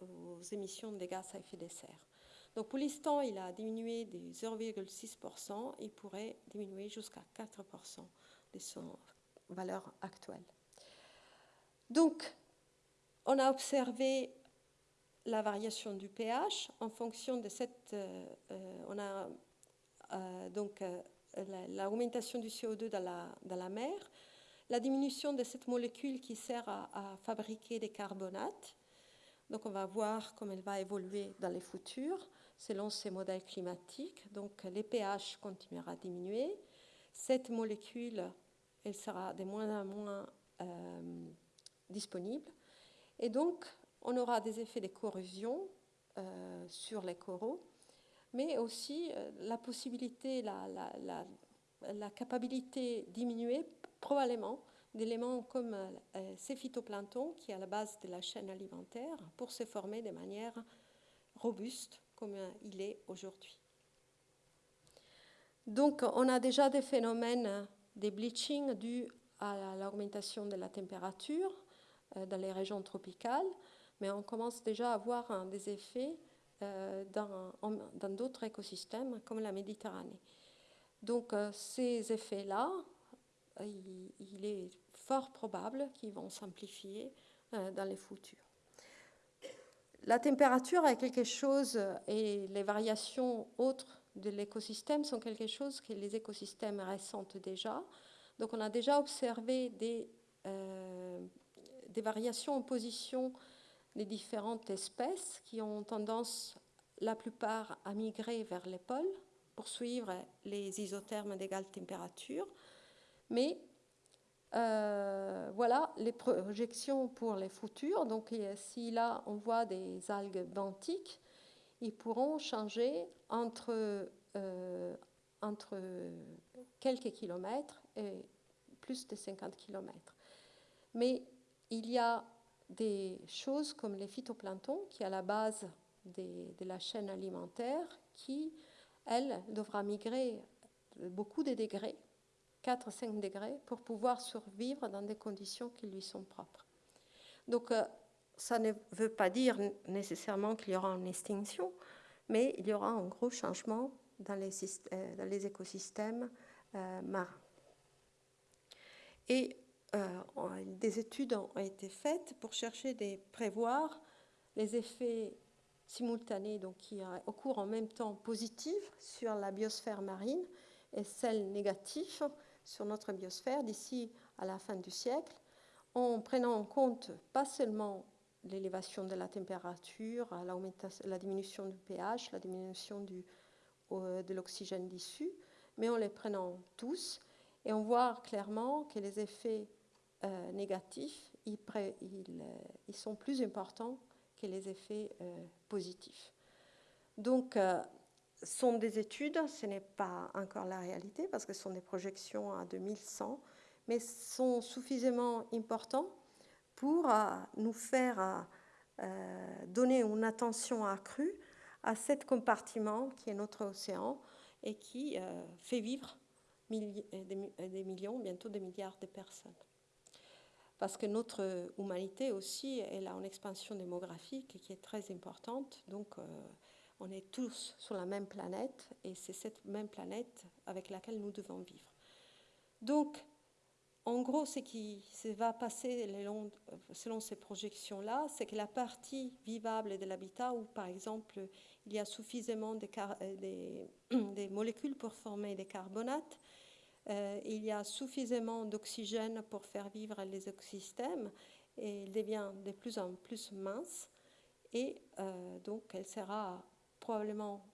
aux émissions de gaz à effet de serre. Donc pour l'instant, il a diminué de 0,6%, il pourrait diminuer jusqu'à 4% de son valeur actuelle. Donc, on a observé la variation du pH en fonction de cette. Euh, euh, on a euh, donc l'augmentation du CO2 dans la, dans la, mer, la diminution de cette molécule qui sert à, fabriquer des carbonates. Donc, on va voir comment elle va évoluer dans les futurs selon ces modèles climatiques. Donc, les pH continuera à diminuer. Cette molécule, elle sera de moins en moins disponible. Et donc, on aura des effets de corrosion euh, sur les coraux, mais aussi euh, la possibilité, la, la, la, capacité diminuée probablement d'éléments comme euh, ces phytoplanctons qui est à la base de la chaîne alimentaire pour se former de manière robuste comme il est aujourd'hui. Donc on a déjà des phénomènes de bleaching dus à l'augmentation de la température dans les régions tropicales mais on commence déjà à voir des effets euh, dans d'autres écosystèmes comme la Méditerranée. Donc euh, ces effets-là, il, est fort probable qu'ils vont s'amplifier euh, dans les futurs. La température est quelque chose et les variations autres de l'écosystème sont quelque chose que les écosystèmes ressentent déjà. Donc on a déjà observé des, des variations en position les différentes espèces qui ont tendance, la plupart, à migrer vers les pôles pour suivre les isothermes d'égale température. Mais euh, voilà les projections pour les futurs. Donc, si là on voit des algues benthiques, ils pourront changer entre, euh, entre quelques kilomètres et plus de 50 kilomètres. Mais il y a des choses comme les phytoplanctons, qui est à la base de la chaîne alimentaire, qui, elle, devra migrer beaucoup de degrés, 4-5 degrés, pour pouvoir survivre dans des conditions qui lui sont propres. Donc, euh, ça ne veut pas dire nécessairement qu'il y aura une extinction, mais il y aura un gros changement dans les, euh, écosystèmes euh, marins. Et des études ont été faites pour chercher de prévoir les effets simultanés donc qui occurrent en même temps positifs sur la biosphère marine et celles négatifs sur notre biosphère d'ici à la fin du siècle, en prenant en compte pas seulement l'élévation de la température, la, diminution du pH, la diminution de l'oxygène dissous, mais en les prenant tous et on voit clairement que les effets euh, négatifs, euh, ils, sont plus importants que les effets euh, positifs. Donc, sont des études, ce n'est pas encore la réalité parce que ce sont des projections à 2100, mais sont suffisamment importants pour nous faire donner une attention accrue à cet compartiment qui est notre océan et qui fait vivre des millions, bientôt des milliards de personnes parce que notre humanité aussi, elle a une expansion démographique qui est très importante. Donc, euh, on est tous sur la même planète et c'est cette même planète avec laquelle nous devons vivre. Donc, en gros, ce qui va passer selon ces projections-là, c'est que la partie vivable de l'habitat, où par exemple il y a suffisamment de, des, des molécules pour former des carbonates, euh, il y a suffisamment d'oxygène pour faire vivre les écosystèmes et il devient de plus en plus mince et euh, donc elle sera probablement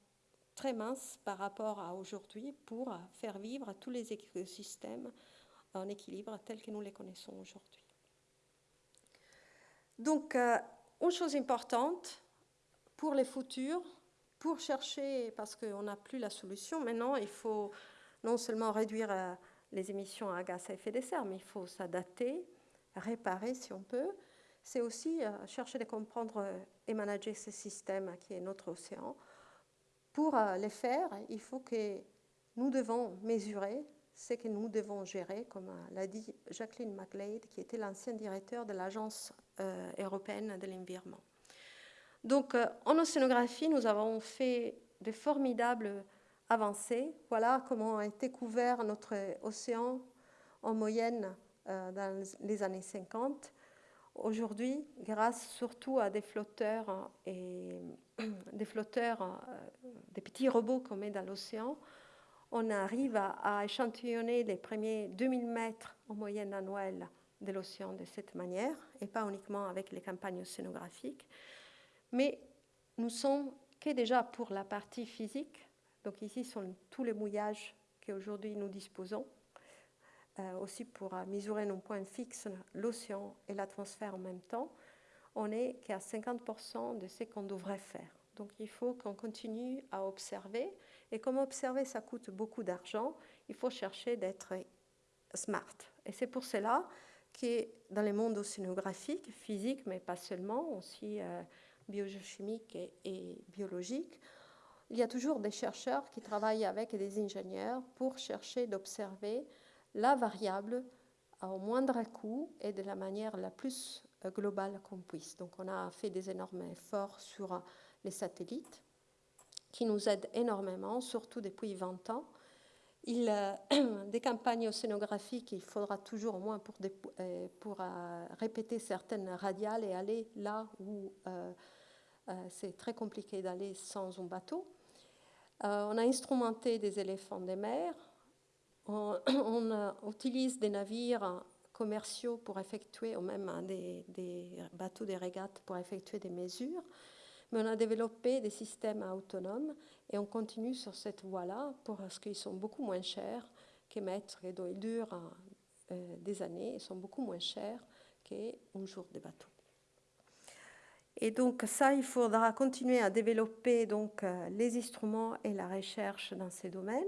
très mince par rapport à aujourd'hui pour faire vivre tous les écosystèmes en équilibre tels que nous les connaissons aujourd'hui. Donc, euh, une chose importante pour les futurs, pour chercher, parce qu'on n'a plus la solution, maintenant il faut non seulement réduire euh, les émissions à gaz à effet de serre, mais il faut s'adapter, réparer si on peut. C'est aussi euh, chercher à comprendre euh, et manager ce système qui est notre océan. Pour les faire, il faut que nous devons mesurer ce que nous devons gérer, comme l'a dit Jacqueline McLeod, qui était l'ancien directeur de l'Agence européenne de l'environnement. Donc, en océanographie, nous avons fait de formidables avancées. Voilà comment a été couvert notre océan en moyenne dans les années 50. Aujourd'hui, grâce surtout à des flotteurs et des flotteurs, des petits robots qu'on met dans l'océan, on arrive à, échantillonner les premiers 2000 mètres en moyenne annuelle de l'océan de cette manière, et pas uniquement avec les campagnes océanographiques. Mais nous sommes que déjà pour la partie physique, donc ici sont tous les mouillages qu'aujourd'hui nous disposons, euh, aussi pour mesurer nos points fixes, l'océan et l'atmosphère en même temps, on n'est qu'à 50% de ce qu'on devrait faire. Donc il faut qu'on continue à observer et comme observer, ça coûte beaucoup d'argent, il faut chercher d'être smart. Et c'est pour cela que dans le monde océanographique, physique, mais pas seulement, aussi euh, biochimique et, et, biologique, il y a toujours des chercheurs qui travaillent avec des ingénieurs pour chercher d'observer la variable au moindre coût et de la manière la plus euh, globale qu'on puisse. Donc on a fait des énormes efforts sur les satellites qui nous aide énormément, surtout depuis 20 ans. Il, euh, des campagnes océanographiques, il faudra toujours au moins pour, euh, euh, répéter certaines radiales et aller là où c'est très compliqué d'aller sans un bateau. on a instrumenté des éléphants des mers. On, on utilise des navires commerciaux pour effectuer, ou même des, des bateaux des régates pour effectuer des mesures. Mais on a développé des systèmes autonomes et on continue sur cette voie-là parce qu'ils sont beaucoup moins chers qu'émettre et ils durent euh, des années. Et sont beaucoup moins chers qu'un jour de bateau. Et donc ça, il faudra continuer à développer donc euh, les instruments et la recherche dans ces domaines.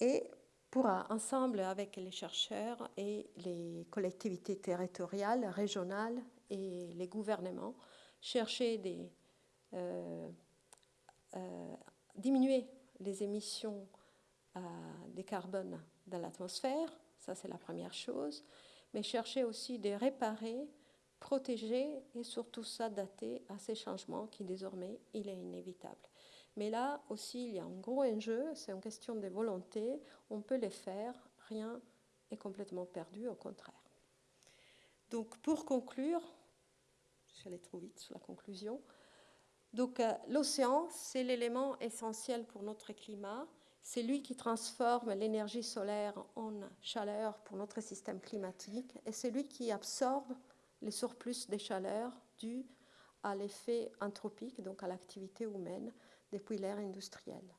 Et pour ensemble avec les chercheurs et les collectivités territoriales, régionales et les gouvernements chercher des euh, euh, diminuer les émissions euh, des carbones dans l'atmosphère, ça c'est la première chose, mais chercher aussi de réparer, protéger et surtout s'adapter à ces changements qui désormais il est inévitable. Mais là aussi il y a un gros enjeu, c'est une question de volonté, on peut les faire, rien est complètement perdu, au contraire. Donc pour conclure, je vais aller trop vite sur la conclusion, donc euh, l'océan, c'est l'élément essentiel pour notre climat. C'est lui qui transforme l'énergie solaire en chaleur pour notre système climatique et c'est lui qui absorbe les surplus de chaleur dus à l'effet anthropique, donc à l'activité humaine depuis l'ère industrielle.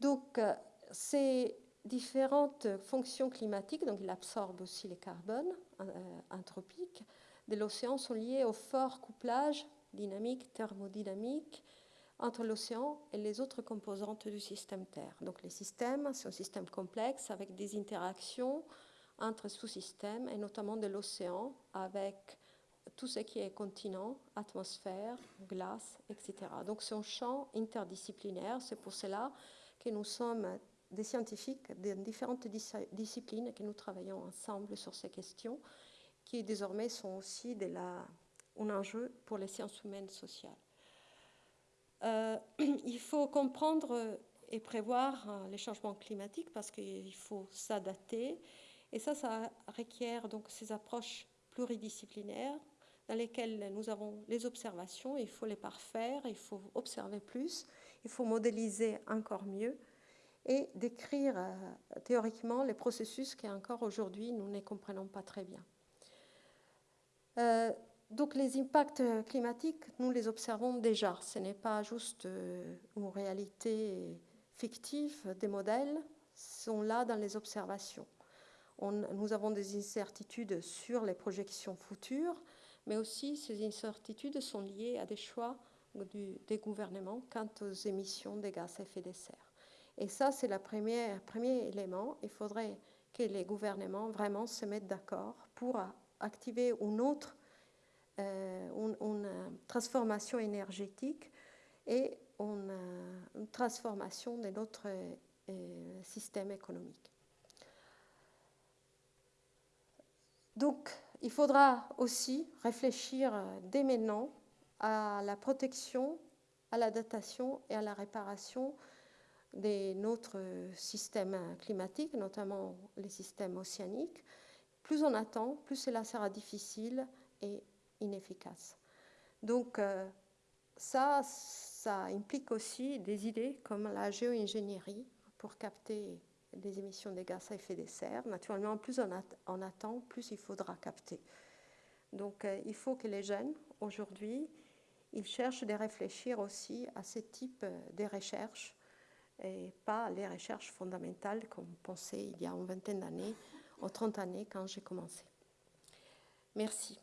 Donc euh, ces différentes fonctions climatiques, donc il absorbe aussi les carbones euh, anthropiques de l'océan, sont liées au fort couplage dynamique, thermodynamique entre l'océan et les autres composantes du système Terre. Donc les systèmes, c'est un système complexe avec des interactions entre sous-systèmes et notamment de l'océan avec tout ce qui est continent, atmosphère, glace, etc. Donc c'est un champ interdisciplinaire. C'est pour cela que nous sommes des scientifiques de différentes disciplines et que nous travaillons ensemble sur ces questions qui désormais sont aussi de la un enjeu pour les sciences humaines sociales. Euh, il faut comprendre et prévoir euh, les changements climatiques parce qu'il faut s'adapter. Et ça, ça requiert donc ces approches pluridisciplinaires dans lesquelles nous avons les observations, il faut les parfaire, il faut observer plus, il faut modéliser encore mieux et décrire euh, théoriquement les processus qu'encore aujourd'hui nous ne comprenons pas très bien. Euh, donc les impacts climatiques, nous les observons déjà. Ce n'est pas juste euh, une réalité fictive, des modèles sont là dans les observations. nous avons des incertitudes sur les projections futures, mais aussi ces incertitudes sont liées à des choix des gouvernements quant aux émissions de gaz à effet de serre. Et ça, c'est le premier, élément. Il faudrait que les gouvernements vraiment se mettent d'accord pour activer une autre euh, une, transformation énergétique et une, transformation de notre euh, système économique. Donc, il faudra aussi réfléchir dès maintenant à la protection, à l'adaptation et à la réparation de notre système climatique, notamment les systèmes océaniques. Plus on attend, plus cela sera difficile et inefficace. Donc euh, ça, ça implique aussi des idées comme la géo-ingénierie pour capter des émissions de gaz à effet de serre. Naturellement, plus on, attend, plus il faudra capter. Donc euh, il faut que les jeunes, aujourd'hui, ils cherchent de réfléchir aussi à ce type de recherches et pas les recherches fondamentales comme pensait il y a une vingtaine d'années ou 30 années quand j'ai commencé. Merci.